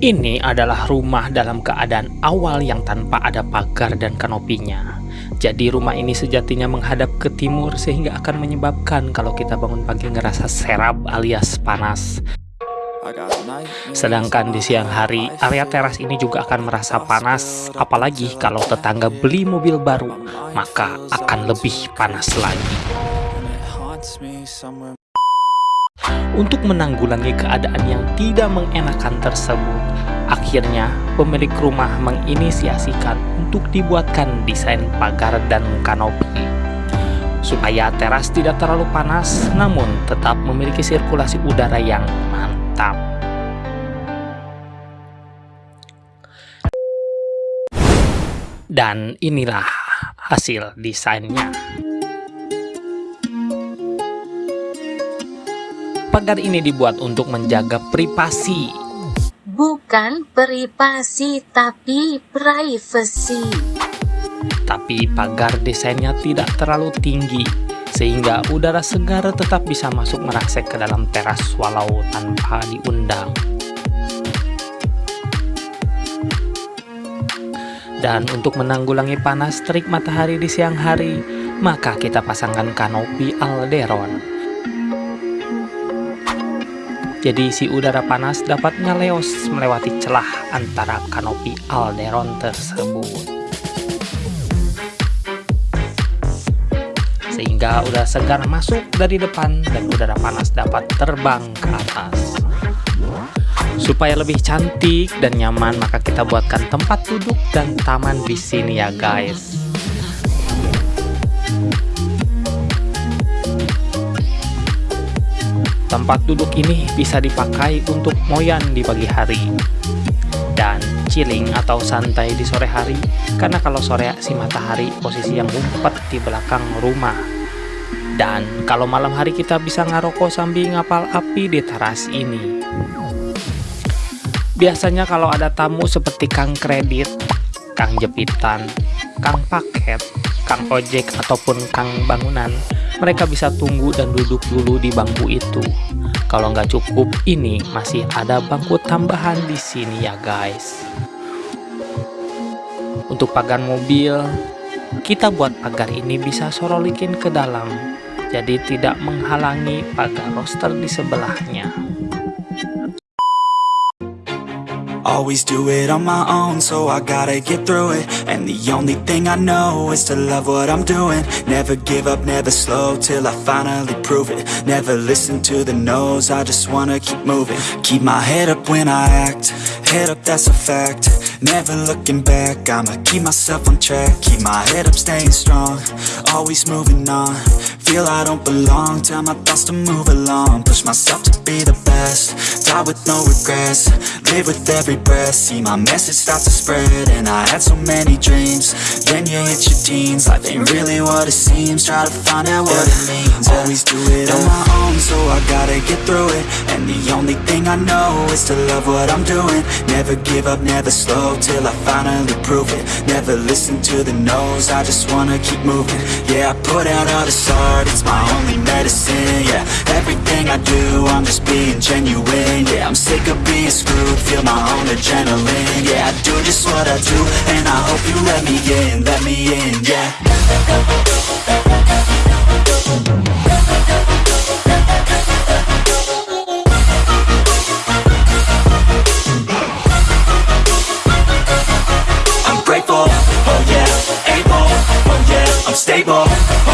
Ini adalah rumah dalam keadaan awal yang tanpa ada pagar dan kanopinya. Jadi rumah ini sejatinya menghadap ke timur sehingga akan menyebabkan kalau kita bangun pagi ngerasa serap alias panas. Sedangkan di siang hari, area teras ini juga akan merasa panas, apalagi kalau tetangga beli mobil baru, maka akan lebih panas lagi. Untuk menanggulangi keadaan yang tidak mengenakan tersebut, akhirnya pemilik rumah menginisiasikan untuk dibuatkan desain pagar dan kanopi. Supaya teras tidak terlalu panas, namun tetap memiliki sirkulasi udara yang mantap. Dan inilah hasil desainnya. Pagar ini dibuat untuk menjaga privasi. Bukan privasi, tapi privacy. Tapi pagar desainnya tidak terlalu tinggi, sehingga udara segar tetap bisa masuk merasek ke dalam teras walau tanpa diundang. Dan untuk menanggulangi panas terik matahari di siang hari, maka kita pasangkan kanopi alderon jadi si udara panas dapat ngeleos melewati celah antara kanopi alderon tersebut. Sehingga udara segar masuk dari depan dan udara panas dapat terbang ke atas. Supaya lebih cantik dan nyaman maka kita buatkan tempat duduk dan taman di sini ya guys. Tempat duduk ini bisa dipakai untuk moyan di pagi hari. Dan chilling atau santai di sore hari karena kalau sore si matahari posisi yang ngumpet di belakang rumah. Dan kalau malam hari kita bisa ngaroko sambil ngapal api di teras ini. Biasanya kalau ada tamu seperti kang kredit kang jepitan kang paket kang ojek ataupun kang bangunan mereka bisa tunggu dan duduk dulu di bangku itu. Kalau nggak cukup, ini masih ada bangku tambahan di sini ya guys. Untuk pagar mobil, kita buat pagar ini bisa sorolikin ke dalam, jadi tidak menghalangi pagar roster di sebelahnya. Always do it on my own, so I gotta get through it. And the only thing I know is to love what I'm doing. Never give up, never slow, till I finally prove it. Never listen to the no's, I just wanna keep moving. Keep my head up when I act, head up that's a fact. Never looking back, I'ma keep myself on track. Keep my head up, staying strong, always moving on. Feel I don't belong, tell my thoughts to move along. Push myself to be the best, die with no regrets. Live with every breath, see my message start to spread And I had so many dreams, then you hit your teens. Life ain't really what it seems, try to find out what it means. Always do it on my own, so I gotta get through it. And the only I know is to love what I'm doing. Never give up, never slow, till I finally prove it. Never listen to the no's, I just wanna keep moving. Yeah, I put out all this art, it's my only medicine Yeah, everything I do, I'm just being genuine Yeah, I'm sick of being screwed, feel my own adrenaline Yeah, I do just what I do, and I hope you let me in, let me in, yeah I'm stable